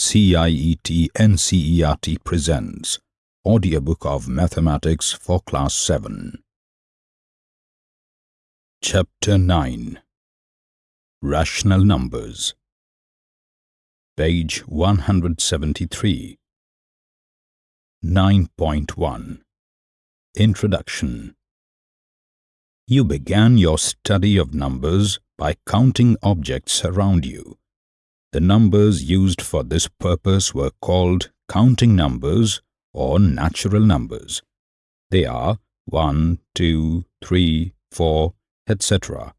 CIET NCERT presents Audiobook of Mathematics for Class 7 Chapter 9 Rational Numbers. Page 173 9.1 Introduction. You began your study of numbers by counting objects around you. The numbers used for this purpose were called counting numbers or natural numbers. They are 1, 2, 3, 4, etc.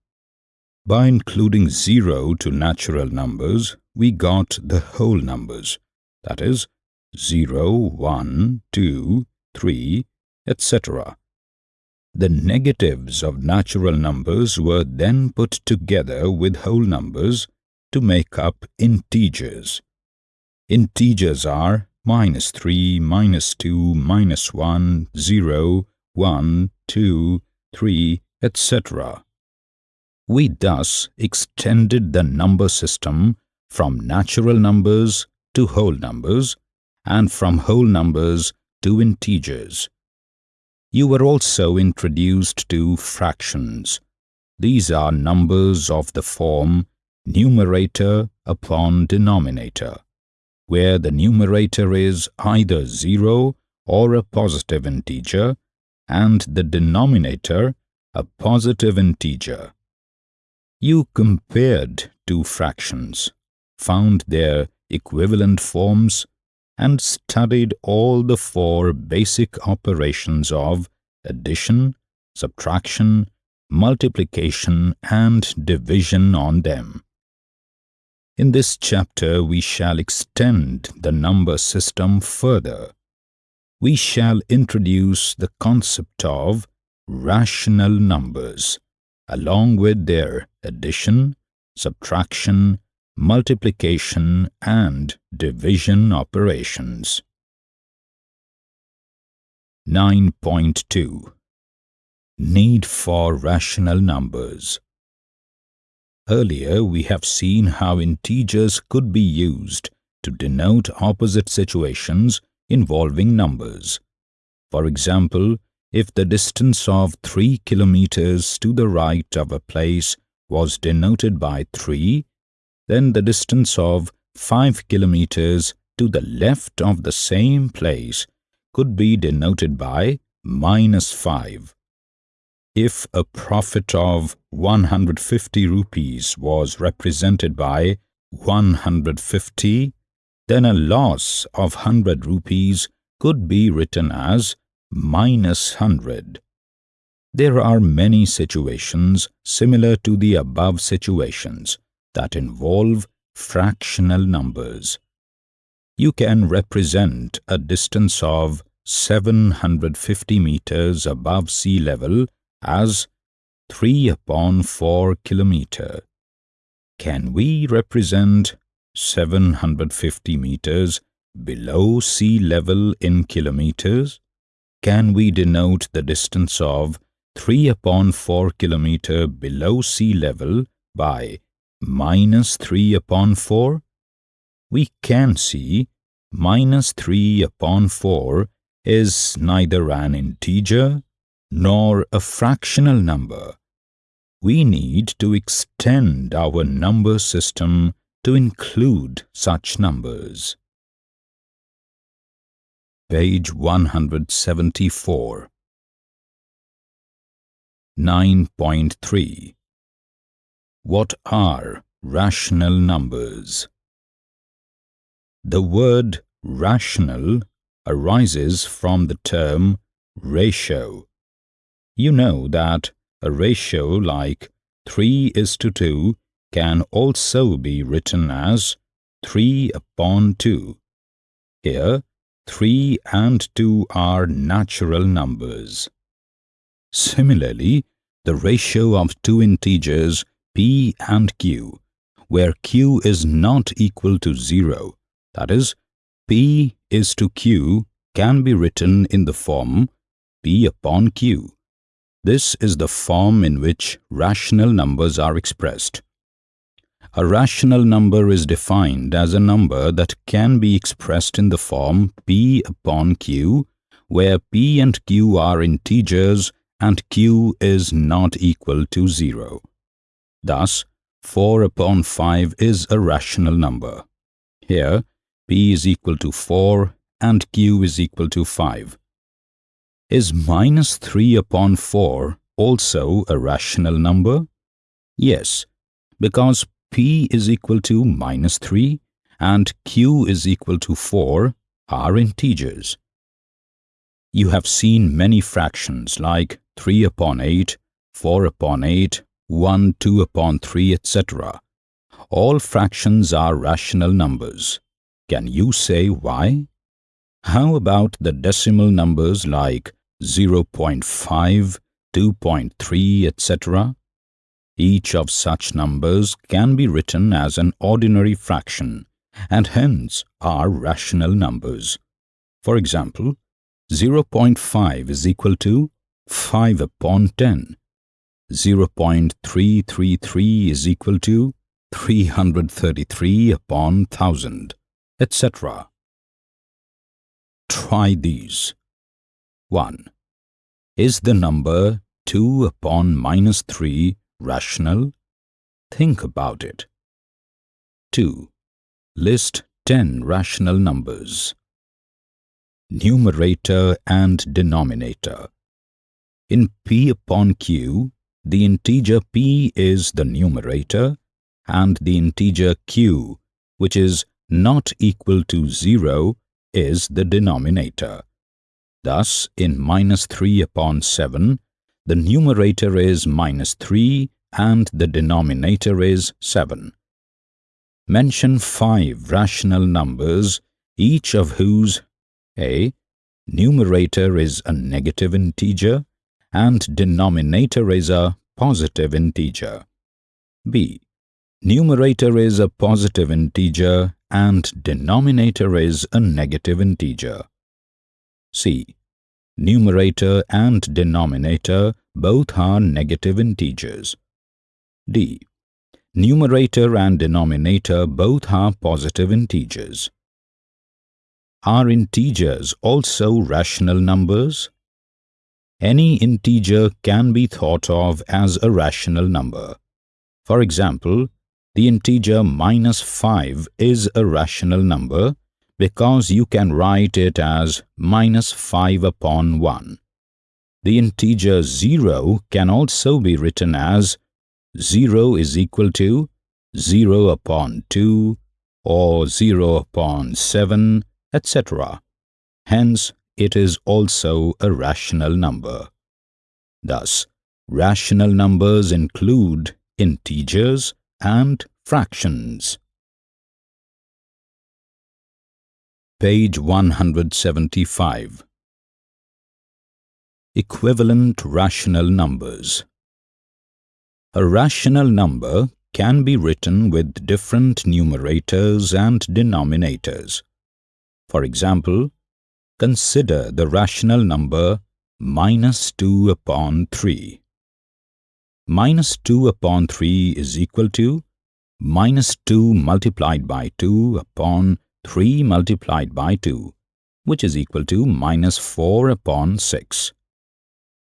By including 0 to natural numbers, we got the whole numbers, that is, 0, 1, 2, 3, etc. The negatives of natural numbers were then put together with whole numbers to make up integers. Integers are minus 3, minus 2, minus 1, 0, 1, 2, 3, etc. We thus extended the number system from natural numbers to whole numbers and from whole numbers to integers. You were also introduced to fractions. These are numbers of the form numerator upon denominator, where the numerator is either 0 or a positive integer and the denominator a positive integer. You compared two fractions, found their equivalent forms and studied all the four basic operations of addition, subtraction, multiplication and division on them. In this chapter, we shall extend the number system further. We shall introduce the concept of rational numbers, along with their addition, subtraction, multiplication and division operations. 9.2 Need for rational numbers Earlier, we have seen how integers could be used to denote opposite situations involving numbers. For example, if the distance of 3 kilometers to the right of a place was denoted by 3, then the distance of 5 kilometers to the left of the same place could be denoted by minus 5. If a profit of 150 rupees was represented by 150, then a loss of 100 rupees could be written as minus 100. There are many situations similar to the above situations that involve fractional numbers. You can represent a distance of 750 meters above sea level as 3 upon 4 kilometer. Can we represent 750 meters below sea level in kilometers? Can we denote the distance of 3 upon 4 kilometer below sea level by minus 3 upon 4? We can see minus 3 upon 4 is neither an integer nor a fractional number. We need to extend our number system to include such numbers. Page 174 9.3 what are rational numbers? The word rational arises from the term ratio. You know that a ratio like 3 is to 2 can also be written as 3 upon 2. Here, 3 and 2 are natural numbers. Similarly, the ratio of two integers P and Q, where Q is not equal to 0, that is, P is to Q can be written in the form P upon Q. This is the form in which rational numbers are expressed. A rational number is defined as a number that can be expressed in the form p upon q, where p and q are integers and q is not equal to 0. Thus, 4 upon 5 is a rational number. Here, p is equal to 4 and q is equal to 5. Is minus 3 upon 4 also a rational number? Yes, because p is equal to minus 3 and q is equal to 4 are integers. You have seen many fractions like 3 upon 8, 4 upon 8, 1, 2 upon 3, etc. All fractions are rational numbers. Can you say why? How about the decimal numbers like 0.5, 2.3, etc.? Each of such numbers can be written as an ordinary fraction and hence are rational numbers. For example, 0.5 is equal to 5 upon 10. 0.333 is equal to 333 upon 1000, etc. Try these. 1. Is the number 2 upon minus 3 rational? Think about it. 2. List 10 rational numbers. Numerator and denominator. In p upon q, the integer p is the numerator and the integer q, which is not equal to 0, is the denominator. Thus, in minus 3 upon 7, the numerator is minus 3 and the denominator is 7. Mention five rational numbers, each of whose a. Numerator is a negative integer and denominator is a positive integer. b. Numerator is a positive integer and denominator is a negative integer. C. Numerator and denominator both are negative integers. d. Numerator and denominator both are positive integers. Are integers also rational numbers? Any integer can be thought of as a rational number. For example, the integer minus 5 is a rational number because you can write it as minus 5 upon 1. The integer 0 can also be written as 0 is equal to 0 upon 2 or 0 upon 7 etc. Hence, it is also a rational number. Thus, rational numbers include integers and fractions. Page 175 Equivalent rational numbers A rational number can be written with different numerators and denominators. For example, consider the rational number minus 2 upon 3. Minus 2 upon 3 is equal to minus 2 multiplied by 2 upon 3 multiplied by 2, which is equal to minus 4 upon 6.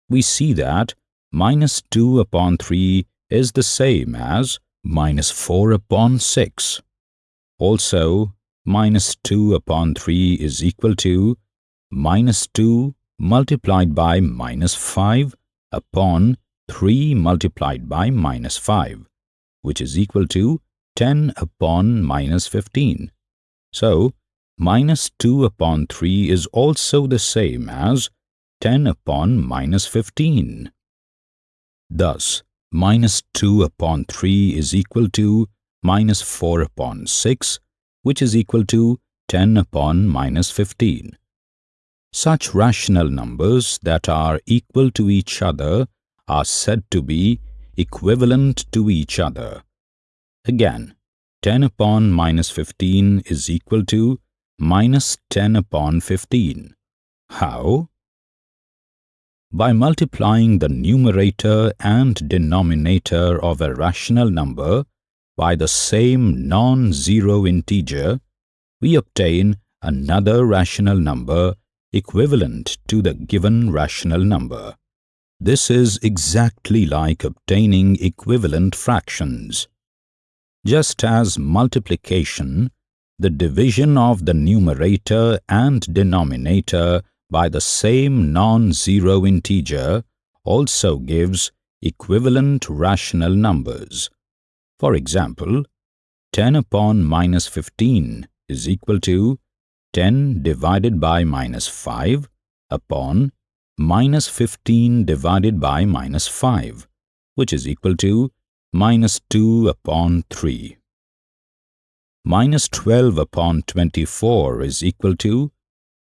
We see that minus 2 upon 3 is the same as minus 4 upon 6. Also, minus 2 upon 3 is equal to minus 2 multiplied by minus 5 upon 3 multiplied by minus 5, which is equal to 10 upon minus 15. So, minus 2 upon 3 is also the same as 10 upon minus 15. Thus, minus 2 upon 3 is equal to minus 4 upon 6 which is equal to 10 upon minus 15. Such rational numbers that are equal to each other are said to be equivalent to each other. Again, 10 upon minus 15 is equal to minus 10 upon 15. How? By multiplying the numerator and denominator of a rational number by the same non-zero integer, we obtain another rational number equivalent to the given rational number. This is exactly like obtaining equivalent fractions. Just as multiplication, the division of the numerator and denominator by the same non-zero integer also gives equivalent rational numbers. For example, 10 upon minus 15 is equal to 10 divided by minus 5 upon minus 15 divided by minus 5, which is equal to minus 2 upon 3. Minus 12 upon 24 is equal to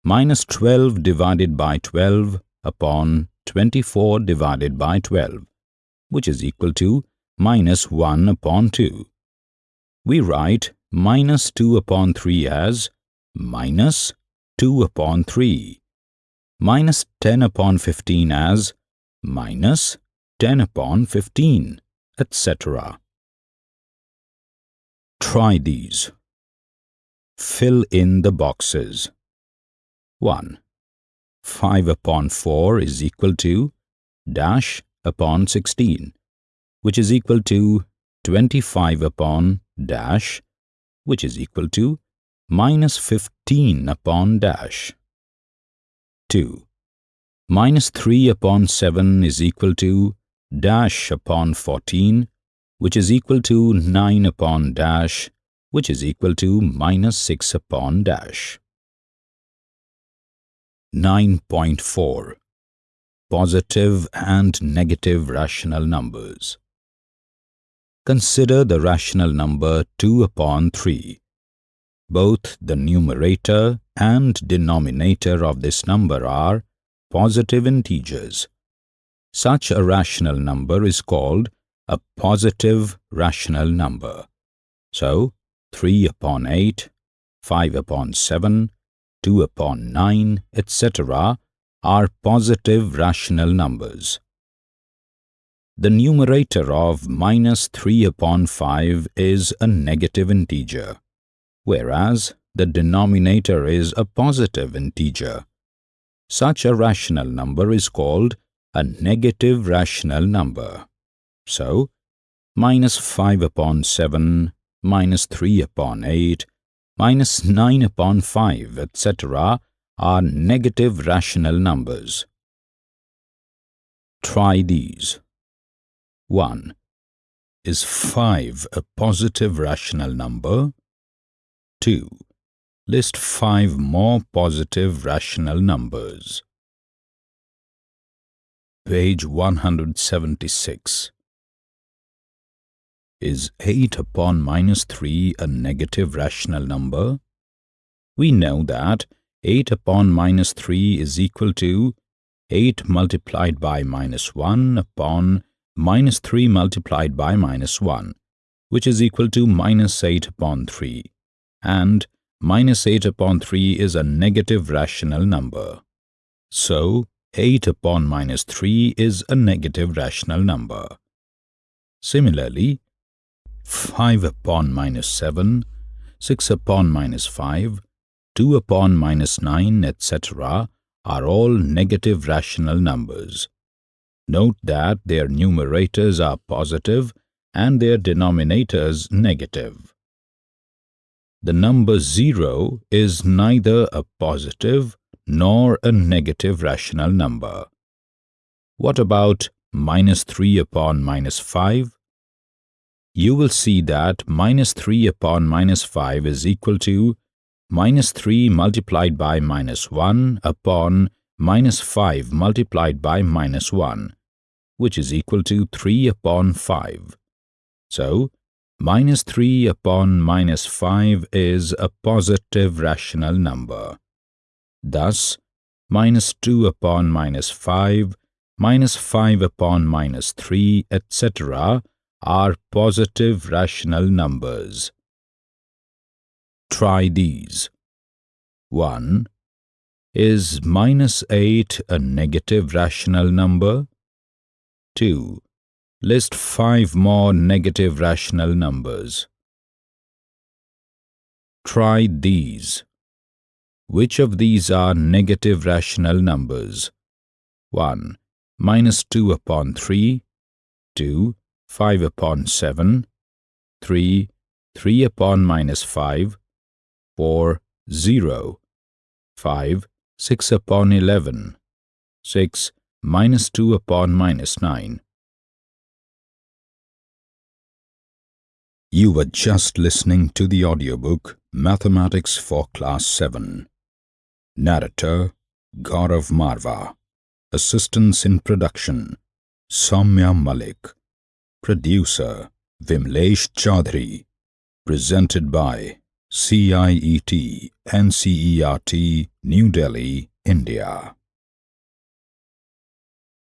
minus 12 divided by 12 upon 24 divided by 12, which is equal to minus 1 upon 2. We write minus 2 upon 3 as minus 2 upon 3 minus 10 upon 15 as minus 10 upon 15, etc. Try these. Fill in the boxes. 1. 5 upon 4 is equal to dash upon 16, which is equal to 25 upon dash, which is equal to minus 15 upon dash. 2. Minus 3 upon 7 is equal to dash upon 14, which is equal to 9 upon dash, which is equal to minus 6 upon dash. 9.4 Positive and negative rational numbers Consider the rational number 2 upon 3. Both the numerator and denominator of this number are positive integers. Such a rational number is called a positive rational number. So, 3 upon 8, 5 upon 7, 2 upon 9, etc. are positive rational numbers. The numerator of minus 3 upon 5 is a negative integer, whereas the denominator is a positive integer. Such a rational number is called a negative rational number. So, minus 5 upon 7, minus 3 upon 8, minus 9 upon 5, etc. are negative rational numbers. Try these. 1. Is 5 a positive rational number? 2. List five more positive rational numbers. Page 176. Is 8 upon minus 3 a negative rational number? We know that 8 upon minus 3 is equal to 8 multiplied by minus 1 upon minus 3 multiplied by minus 1, which is equal to minus 8 upon 3, and minus 8 upon 3 is a negative rational number. So, 8 upon minus 3 is a negative rational number. Similarly, 5 upon minus 7, 6 upon minus 5, 2 upon minus 9, etc. are all negative rational numbers. Note that their numerators are positive and their denominators negative the number 0 is neither a positive nor a negative rational number. What about minus 3 upon minus 5? You will see that minus 3 upon minus 5 is equal to minus 3 multiplied by minus 1 upon minus 5 multiplied by minus 1, which is equal to 3 upon 5. So, Minus 3 upon minus 5 is a positive rational number. Thus, minus 2 upon minus 5, minus 5 upon minus 3, etc. are positive rational numbers. Try these. 1. Is minus 8 a negative rational number? 2. List five more negative rational numbers. Try these. Which of these are negative rational numbers? 1. Minus 2 upon 3 2. 5 upon 7 3. 3 upon minus 5 4. 0 5. 6 upon 11 6. Minus 2 upon minus 9 You were just listening to the audiobook Mathematics for Class 7. Narrator Gaurav Marva. Assistance in production Soumya Malik. Producer Vimlesh Chaudhary. Presented by CIET NCERT New Delhi, India.